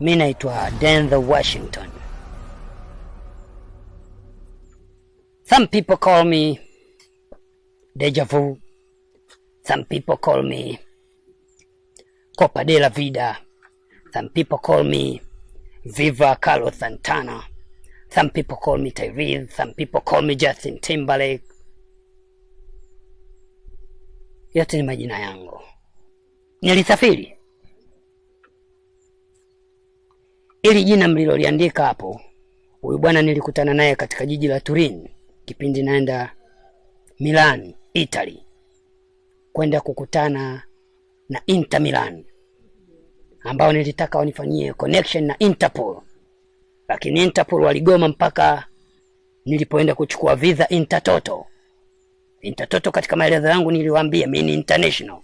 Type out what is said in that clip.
Mi naitwa Denzel Washington. Some people call me Deja Vu. Some people call me Copa de la Vida. Some people call me Viva Carlos Santana. Some people call me Tyrese. Some people call me Justin Timberlake. Yote ni majina yangu. Nilisafiri ili jina mliloliandika hapo, huyu bwana nilikutana naye katika jiji la Turin kipindi naenda Milan, Italy, kwenda kukutana na Inter Milan ambao nilitaka wanifanyie connection na Interpol, lakini Interpol waligoma mpaka nilipoenda kuchukua visa Intertoto. Intertoto katika maelezo yangu niliwaambia mimi ni international,